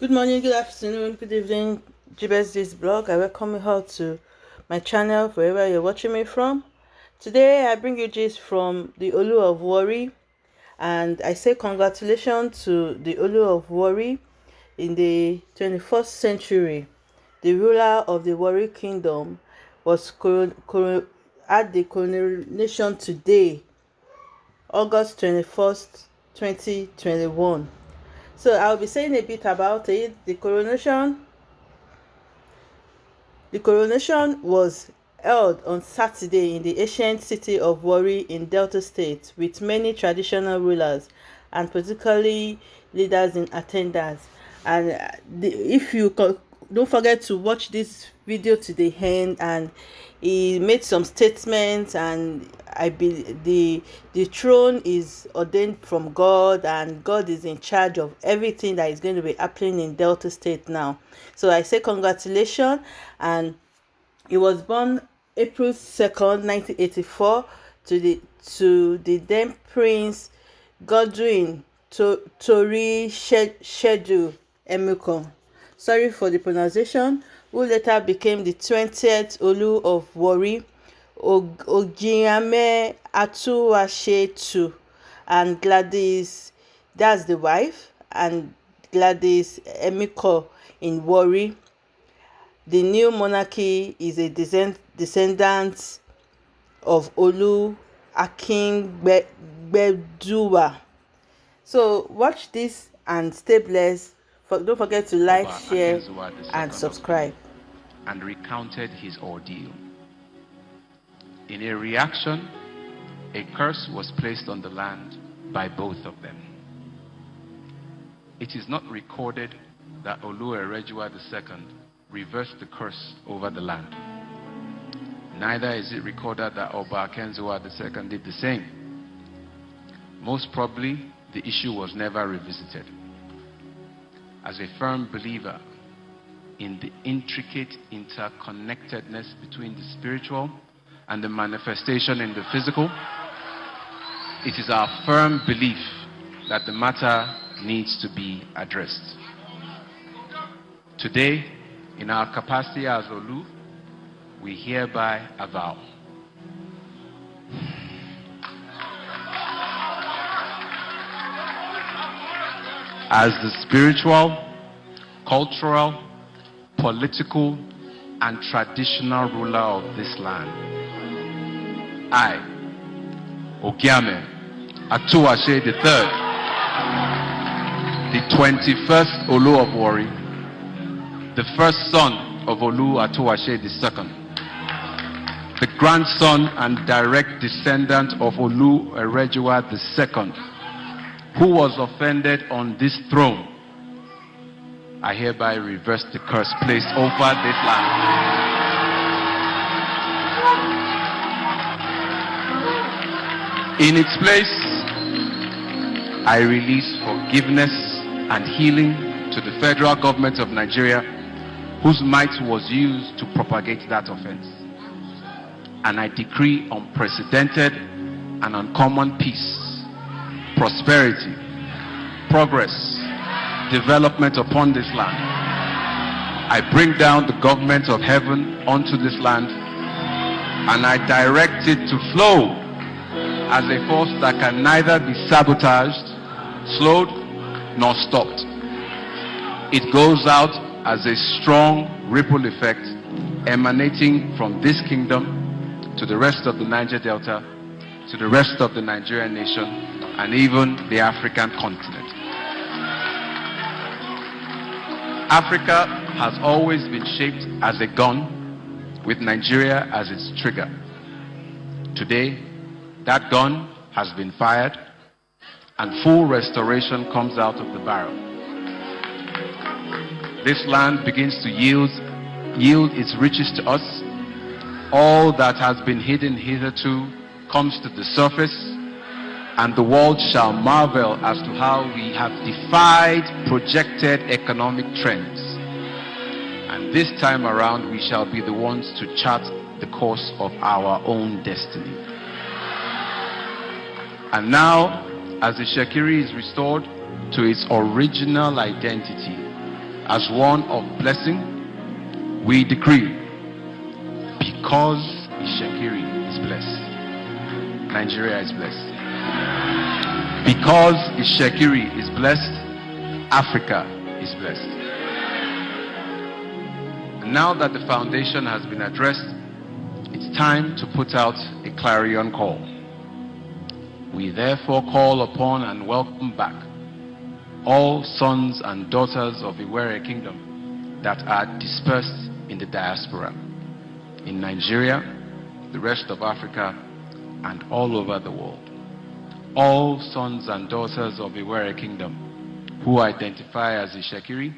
Good morning, good afternoon, good evening, GBSD's blog. I welcome you all to my channel, wherever you're watching me from. Today, I bring you gist from the Olu of Warri, and I say congratulations to the Olu of Warri in the 21st century. The ruler of the Warri Kingdom was at the coronation today, August 21st, 2021. So I'll be saying a bit about it. The coronation the coronation was held on Saturday in the ancient city of Warri in Delta State with many traditional rulers and politically leaders in attendance. And uh, the, if you don't forget to watch this video to the end and he made some statements and i believe the the throne is ordained from god and god is in charge of everything that is going to be happening in delta state now. So i say congratulations and he was born april 2nd 1984 to the to the then prince godwin Toritseju emiko sorry for the pronunciation, who later became the 20th Olu of Warri, Ogiame Atuwashe and Gladys, that's the wife, and Gladys Emiko in Warri. The new monarchy is a descendant of Olu Akin Gbeduwa. So watch this and stay blessed don't forget to like, share, and subscribe. And recounted his ordeal. In a reaction, a curse was placed on the land by both of them. It is not recorded that Olu Erejuwa II reversed the curse over the land. Neither is it recorded that Oba Akenzua II did the same. Most probably, the issue was never revisited as a firm believer in the intricate interconnectedness between the spiritual and the manifestation in the physical, it is our firm belief that the matter needs to be addressed. Today, in our capacity as Olu, we hereby avow as the spiritual, cultural, political, and traditional ruler of this land. I, Ogiame Atuwatse III, the 21st Olu of Warri, the first son of Olu Atuwatse II, the grandson and direct descendant of Olu Erejuwa II, who was offended on this throne, I hereby reverse the curse placed over this land. In its place, I release forgiveness and healing to the federal government of Nigeria, whose might was used to propagate that offense. And I decree unprecedented and uncommon peace prosperity, progress, development upon this land. I bring down the government of heaven onto this land and I direct it to flow as a force that can neither be sabotaged, slowed, nor stopped. It goes out as a strong ripple effect emanating from this kingdom to the rest of the Niger Delta, to the rest of the Nigerian nation, and even the African continent. Africa has always been shaped as a gun with Nigeria as its trigger. Today, that gun has been fired and full restoration comes out of the barrel. This land begins to yield, yield its riches to us. All that has been hidden hitherto comes to the surface and the world shall marvel as to how we have defied projected economic trends. And this time around, we shall be the ones to chart the course of our own destiny. And now, as the Shekiri is restored to its original identity, as one of blessing, we decree because blessed, Nigeria is blessed. Because Itsekiri is blessed, Africa is blessed. And now that the foundation has been addressed, it's time to put out a clarion call. We therefore call upon and welcome back all sons and daughters of the Iwere Kingdom that are dispersed in the diaspora, in Nigeria, the rest of Africa, and all over the world. All sons and daughters of Iwere Kingdom who identify as Itsekiri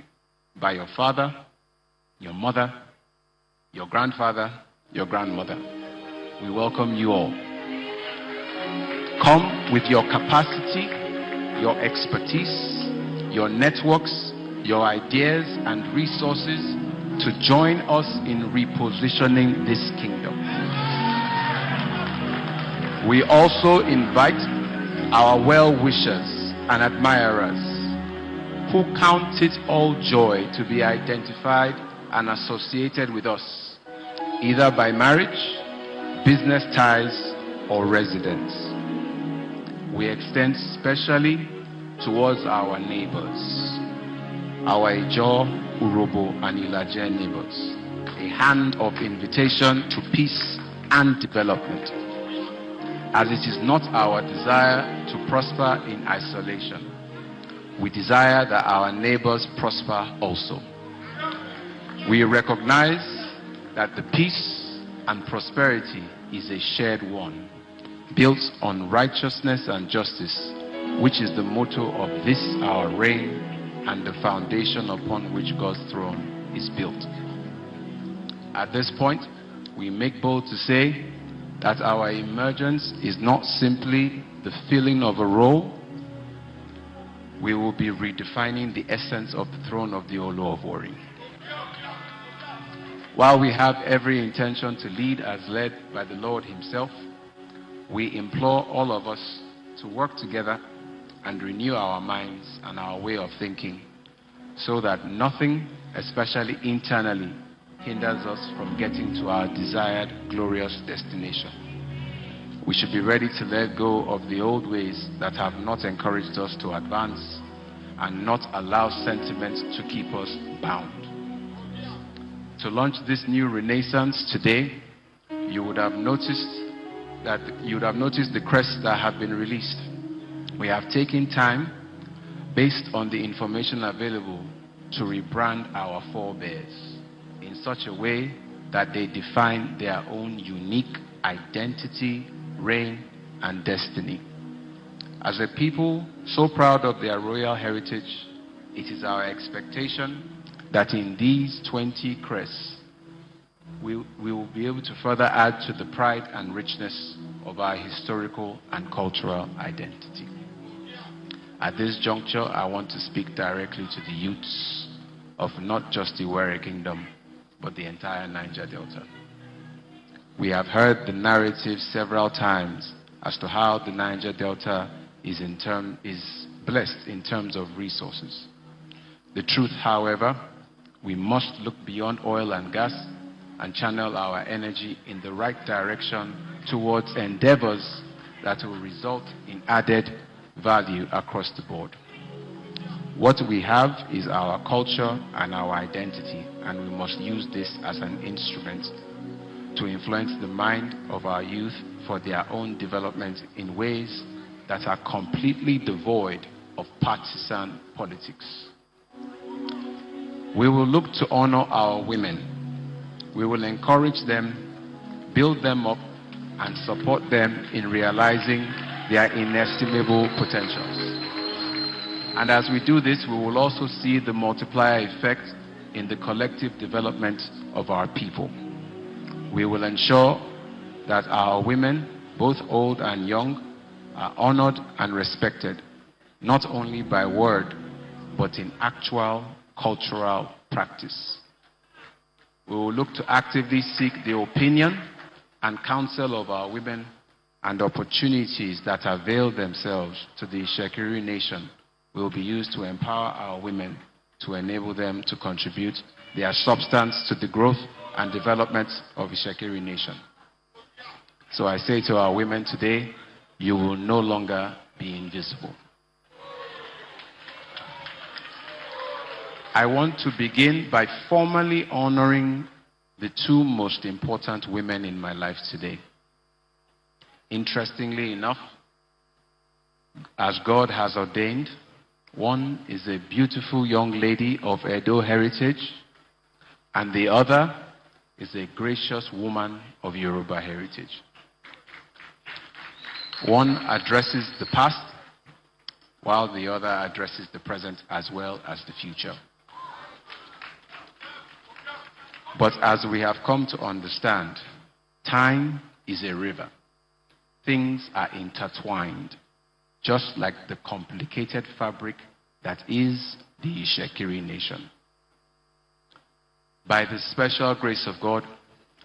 by your father, your mother, your grandfather, your grandmother. We welcome you all. Come with your capacity, your expertise, your networks, your ideas and resources to join us in repositioning this kingdom. We also invite our well-wishers and admirers who count it all joy to be identified and associated with us, either by marriage, business ties, or residence we extend specially towards our neighbors, our Ijo, Urhobo, and Ilaje neighbors. A hand of invitation to peace and development. As it is not our desire to prosper in isolation, we desire that our neighbors prosper also. We recognize that the peace and prosperity is a shared one built on righteousness and justice, which is the motto of this our reign and the foundation upon which God's throne is built. At this point, we make bold to say that our emergence is not simply the filling of a role, we will be redefining the essence of the throne of the Olu of Warri. While we have every intention to lead as led by the Lord Himself, we implore all of us to work together and renew our minds and our way of thinking so that nothing, especially internally, hinders us from getting to our desired glorious destination. We should be ready to let go of the old ways that have not encouraged us to advance and not allow sentiments to keep us bound. To launch this new renaissance today, you would have noticed that you would have noticed the crests that have been released. We have taken time, based on the information available, to rebrand our forebears in such a way that they define their own unique identity, reign, and destiny. As a people so proud of their royal heritage, it is our expectation that in these 20 crests, we, we will be able to further add to the pride and richness of our historical and cultural identity. At this juncture, I want to speak directly to the youths of not just the Were Kingdom, but the entire Niger Delta. We have heard the narrative several times as to how the Niger Delta is, in term, is blessed in terms of resources. The truth, however, we must look beyond oil and gas and channel our energy in the right direction towards endeavors that will result in added value across the board. What we have is our culture and our identity, and we must use this as an instrument to influence the mind of our youth for their own development in ways that are completely devoid of partisan politics. We will look to honor our women we will encourage them, build them up, and support them in realizing their inestimable potentials. And as we do this, we will also see the multiplier effect in the collective development of our people. We will ensure that our women, both old and young, are honored and respected, not only by word, but in actual cultural practice. We will look to actively seek the opinion and counsel of our women and opportunities that avail themselves to the Shekiri nation will be used to empower our women to enable them to contribute their substance to the growth and development of Itsekiri Nation. So I say to our women today, you will no longer be invisible. I want to begin by formally honoring the two most important women in my life today. Interestingly enough, as God has ordained, one is a beautiful young lady of Edo heritage, and the other is a gracious woman of Yoruba heritage. One addresses the past, while the other addresses the present as well as the future. But as we have come to understand, time is a river. Things are intertwined, just like the complicated fabric that is the Itsekiri nation. By the special grace of God,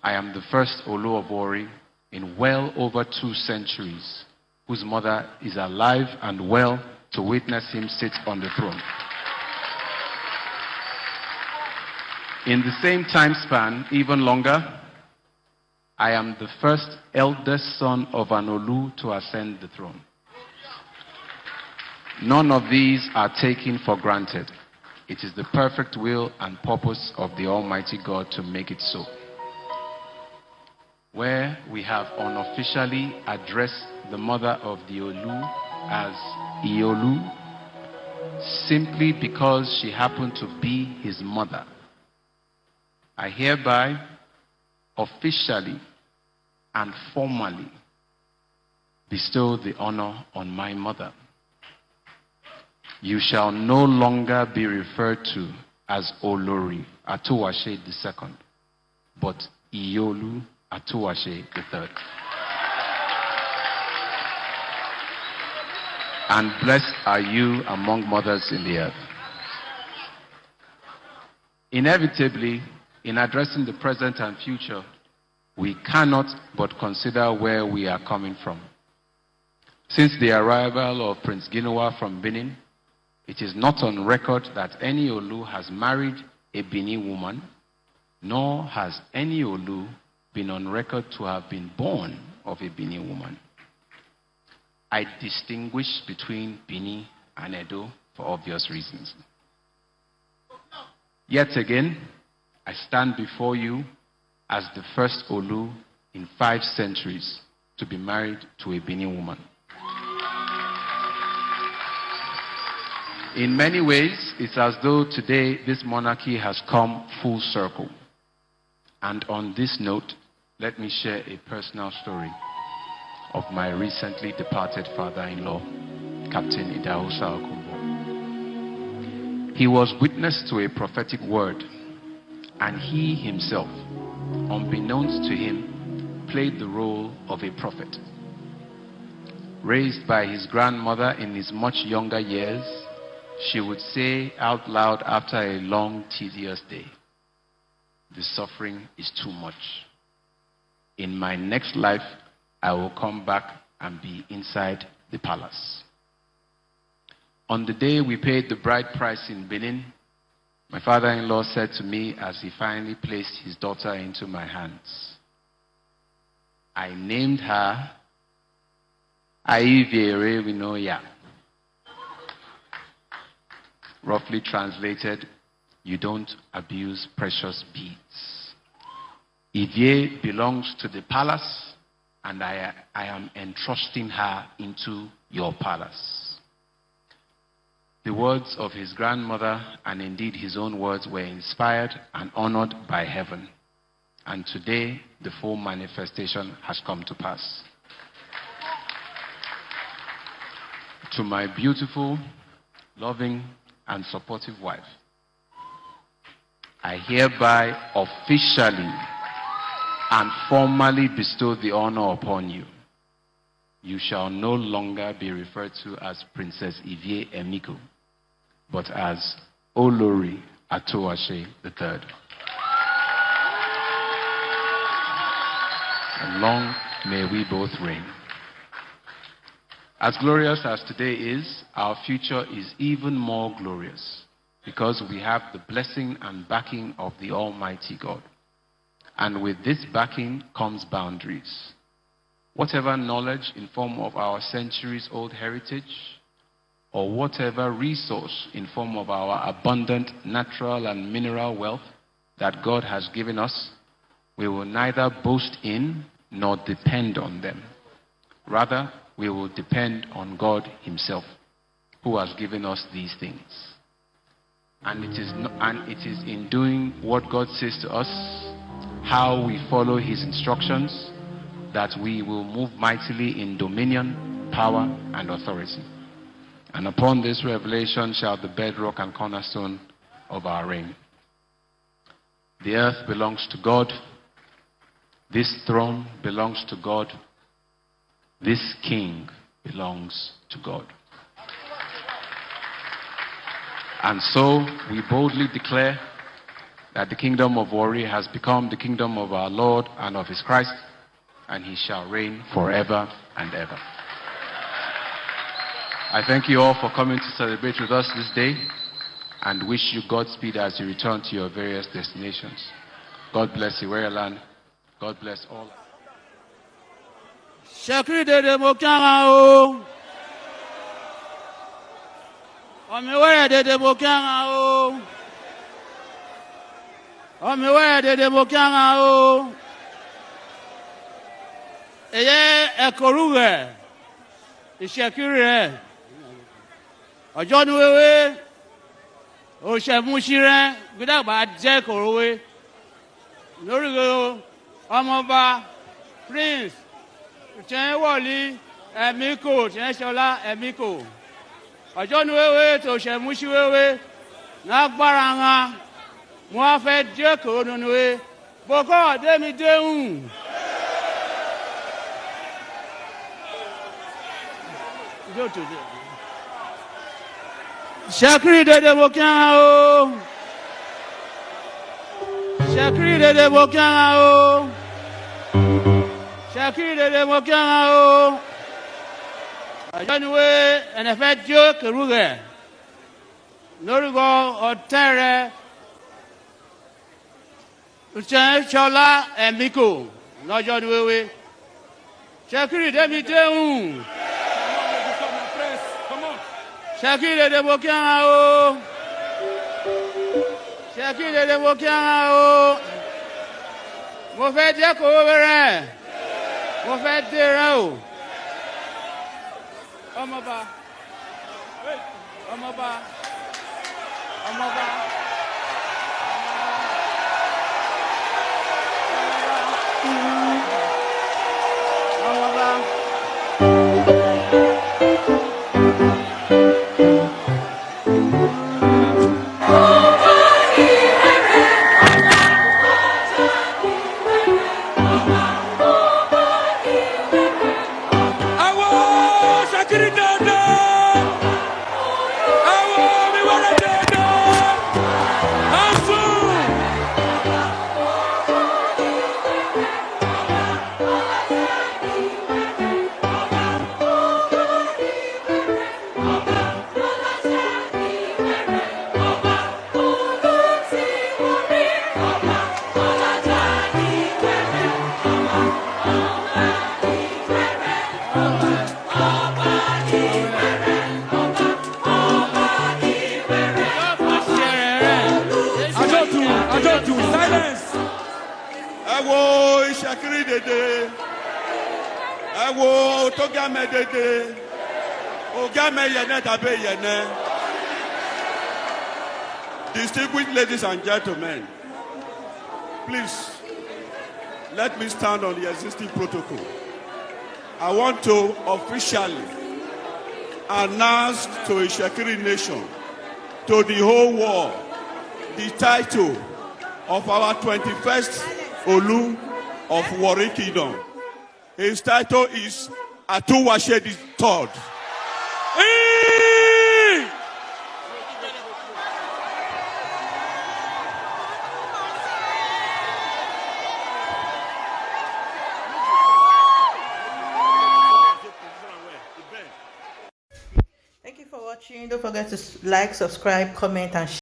I am the first Olu Obori in well over two centuries whose mother is alive and well to witness him sit on the throne. In the same time span, even longer, I am the first eldest son of an Olu to ascend the throne. None of these are taken for granted. It is the perfect will and purpose of the Almighty God to make it so. Where we have unofficially addressed the mother of the Olu as Iolu, simply because she happened to be his mother. I hereby officially and formally bestow the honor on my mother. You shall no longer be referred to as Olori Atuwatse II, but Iolu Atuwatse III. And blessed are you among mothers in the earth. Inevitably, in addressing the present and future, we cannot but consider where we are coming from. Since the arrival of Prince Ginuwa from Benin, it is not on record that any Olu has married a Bini woman, nor has any Olu been on record to have been born of a Bini woman. I distinguish between Bini and Edo for obvious reasons. Yet again, I stand before you as the first Olu in five centuries to be married to a Bini woman. In many ways, it's as though today this monarchy has come full circle. And on this note, let me share a personal story of my recently departed father-in-law, Captain Idahosa Okunbo. He was witness to a prophetic word and he himself, unbeknownst to him, played the role of a prophet. Raised by his grandmother in his much younger years, she would say out loud after a long, tedious day, The suffering is too much. In my next life, I will come back and be inside the palace. On the day we paid the bride price in Benin, my father in law said to me as he finally placed his daughter into my hands, I named her Aiviere Winoya. Roughly translated, you don't abuse precious beads. Ivie belongs to the palace, and I, I am entrusting her into your palace. The words of his grandmother and indeed his own words were inspired and honored by heaven. And today, the full manifestation has come to pass. To my beautiful, loving, and supportive wife, I hereby officially and formally bestow the honor upon you. You shall no longer be referred to as Princess Ivie Emiko but as Olori Atuwatse III. And long may we both reign. As glorious as today is, our future is even more glorious. because we have the blessing and backing of the Almighty God. And with this backing comes boundaries. Whatever knowledge in form of our centuries old heritage, or whatever resource in form of our abundant natural and mineral wealth that God has given us, we will neither boast in nor depend on them. Rather, we will depend on God Himself, who has given us these things. And it is, no, and it is in doing what God says to us, how we follow His instructions, that we will move mightily in dominion, power, and authority. And upon this revelation shall the bedrock and cornerstone of our reign. The earth belongs to God. This throne belongs to God. This king belongs to God. And so we boldly declare that the kingdom of Warri has become the kingdom of our Lord and of his Christ, and he shall reign forever and ever. I thank you all for coming to celebrate with us this day and wish you Godspeed as you return to your various destinations. God bless you, land. God bless all. Ṣèkìrì dèdè mo kíára o. Ọmọwẹ́rẹ́ dèdè mo kíára o. Ọmọwẹ́rẹ́ dèdè mo kíára o. Èyẹ ẹ̀kọ́rú rẹ̀ ìṣèkìrì rẹ̀ ọjọ́ ní wéwé òṣèmúṣí rẹ̀ gbẹdàgbà jẹ́ kòròwé lórí ọmọọba prince tiẹ̀ wọ̀lí ẹ̀mí kò tiẹ̀ sọlá ẹ̀mí kò ọjọ́ nu wéwé tó ṣẹ̀ mú sí wéwé mo á fẹ́ dé kò nínú wé bókọ́ ọ̀dẹ́ mi déhùn. Ṣẹ́kírì dédé kí ara o. Ṣẹ́kírì dédé mo kí ara o akiri rere mo kí ara o. Àjọniwe ẹnẹfẹ tí ó kẹrù rẹ lórúkọ ọtẹ rẹ ìṣẹ̀ṣọlá ẹ̀mí kò lọ́jọ́ ni wéwé ṣẹkiri débi déhùn ṣẹkiri rere mo kí ara o. Ṣẹkiri rere mo kí ara o. Mo fẹ́ jẹ́ kó rẹ̀ mo fẹ́ dèrè o ọmọba ọmọba ọmọba. ọmọba. Awo tógámẹ dèdè ògámẹ yẹnẹ tàbí yẹnẹ distinguished ladies and gentlemen please let me stand on the existing protocol. I want to officially announce to ìṣàkiri nation to the whole world the title of our 21st Olu of Warri Kingdom. His title is Atuwatse the Third. Ee! Thank you for watching. Don't forget to like, subscribe, comment, and share.